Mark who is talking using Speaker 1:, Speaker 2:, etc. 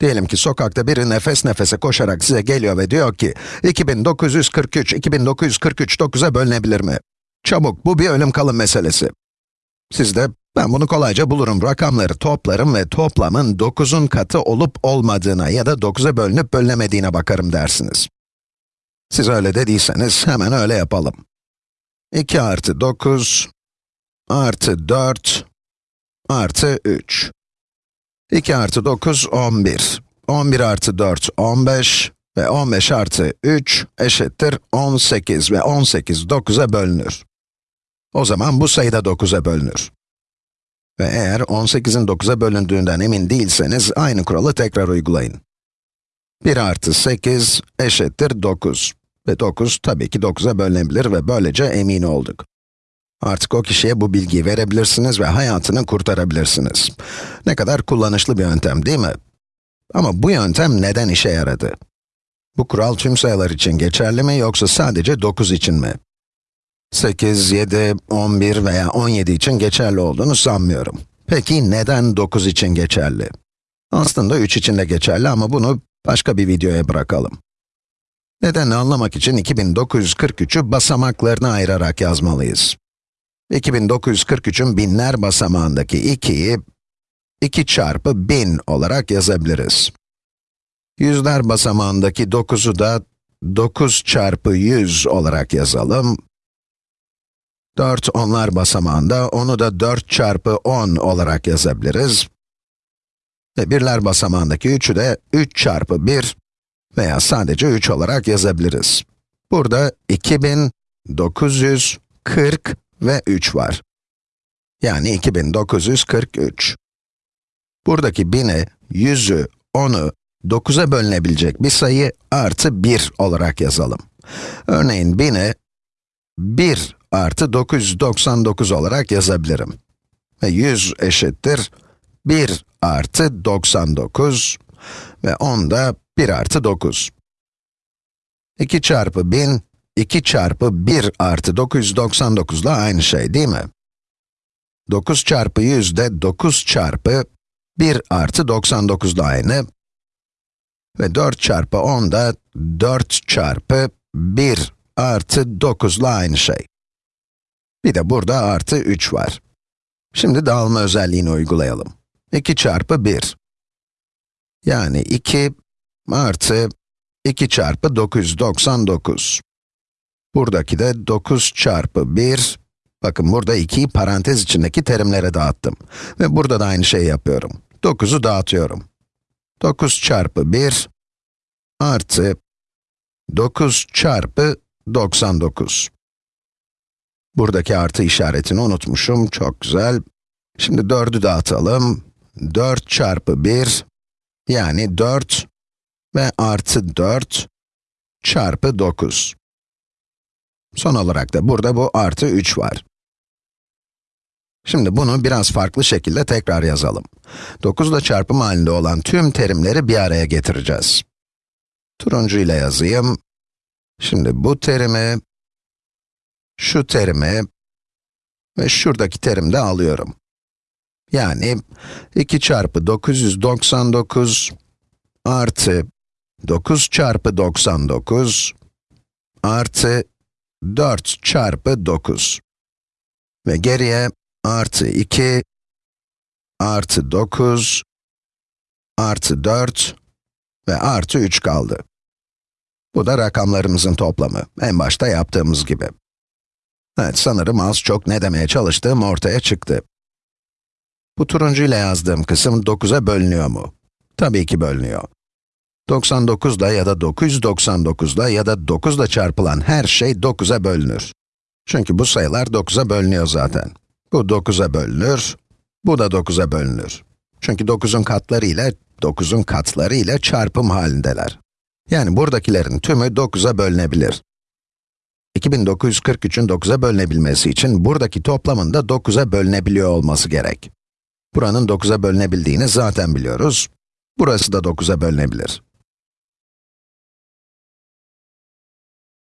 Speaker 1: Diyelim ki sokakta biri nefes nefese koşarak size geliyor ve diyor ki 2943, 2943 9'a bölünebilir mi? Çabuk, bu bir ölüm kalım meselesi. Siz de, ben bunu kolayca bulurum, rakamları toplarım ve toplamın 9'un katı olup olmadığına ya da 9'a bölünüp bölünemediğine bakarım dersiniz. Siz öyle dediyseniz hemen öyle yapalım. 2 artı 9 artı 4 artı 3. 2 artı 9, 11. 11 artı 4, 15 ve 15 artı 3 eşittir 18 ve 18 9'a bölünür. O zaman bu sayı da 9'a bölünür. Ve eğer 18'in 9'a bölündüğünden emin değilseniz aynı kuralı tekrar uygulayın. 1 artı 8 eşittir 9. Ve 9 tabii ki 9'a bölünebilir ve böylece emin olduk. Artık o kişiye bu bilgiyi verebilirsiniz ve hayatını kurtarabilirsiniz. Ne kadar kullanışlı bir yöntem değil mi? Ama bu yöntem neden işe yaradı? Bu kural tüm sayılar için geçerli mi yoksa sadece 9 için mi? 8, 7, 11 veya 17 için geçerli olduğunu sanmıyorum. Peki neden 9 için geçerli? Aslında 3 için de geçerli ama bunu başka bir videoya bırakalım. Nedenini anlamak için 2943'ü basamaklarına ayırarak yazmalıyız. 2943'ün binler basamağındaki 2'yi 2 çarpı 1000 olarak yazabiliriz. Yüzler basamağındaki 9'u da 9 çarpı 100 olarak yazalım. 4 onlar basamağında, onu da 4 çarpı 10 olarak yazabiliriz. Ve birler basamağındaki 3'ü de 3 çarpı 1 veya sadece 3 olarak yazabiliriz. Burada 2940 ve 3 var. Yani 2943. Buradaki 1000'i, 100'ü, 10'u 9'a bölünebilecek bir sayı artı 1 olarak yazalım. Örneğin 1000'i 1 artı 999 olarak yazabilirim. Ve 100 eşittir 1 artı 99 ve 10 da 1 artı 9. 2 çarpı 1000, 2 çarpı 1 artı 999 ile aynı şey değil mi? 9 çarpı 100 de 9 çarpı 1 artı 99 ile aynı. Ve 4 çarpı 10 da 4 çarpı 1 artı 9 ile aynı şey. Bir de burada artı 3 var. Şimdi dağılma özelliğini uygulayalım. 2 çarpı 1. Yani 2 artı 2 çarpı 999. Buradaki de 9 çarpı 1. Bakın burada 2'yi parantez içindeki terimlere dağıttım. Ve burada da aynı şeyi yapıyorum. 9'u dağıtıyorum. 9 çarpı 1 artı 9 çarpı 99. Buradaki artı işaretini unutmuşum, çok güzel. Şimdi 4'ü dağıtalım. 4 çarpı 1, yani 4 ve artı 4 çarpı 9. Son olarak da burada bu artı 3 var. Şimdi bunu biraz farklı şekilde tekrar yazalım. 9 ile çarpım halinde olan tüm terimleri bir araya getireceğiz. Turuncu ile yazayım. Şimdi bu terimi, şu terimi ve şuradaki terimi de alıyorum. Yani 2 çarpı 999 artı 9 çarpı 99 artı 4 çarpı 9. Ve geriye artı 2 artı 9 artı 4 ve artı 3 kaldı. Bu da rakamlarımızın toplamı. En başta yaptığımız gibi. Evet, sanırım az çok ne demeye çalıştığım ortaya çıktı. Bu turuncu ile yazdığım kısım 9'a bölünüyor mu? Tabii ki bölünüyor. 99 ile ya da 999 ile ya da 9 ile çarpılan her şey 9'a bölünür. Çünkü bu sayılar 9'a bölünüyor zaten. Bu 9'a bölünür, bu da 9'a bölünür. Çünkü 9'un katları ile 9'un katları ile çarpım halindeler. Yani buradakilerin tümü 9'a bölünebilir. 2943'ün 9'a bölünebilmesi için buradaki toplamın da 9'a bölünebiliyor olması gerek. Buranın 9'a bölünebildiğini zaten biliyoruz. Burası da 9'a bölünebilir.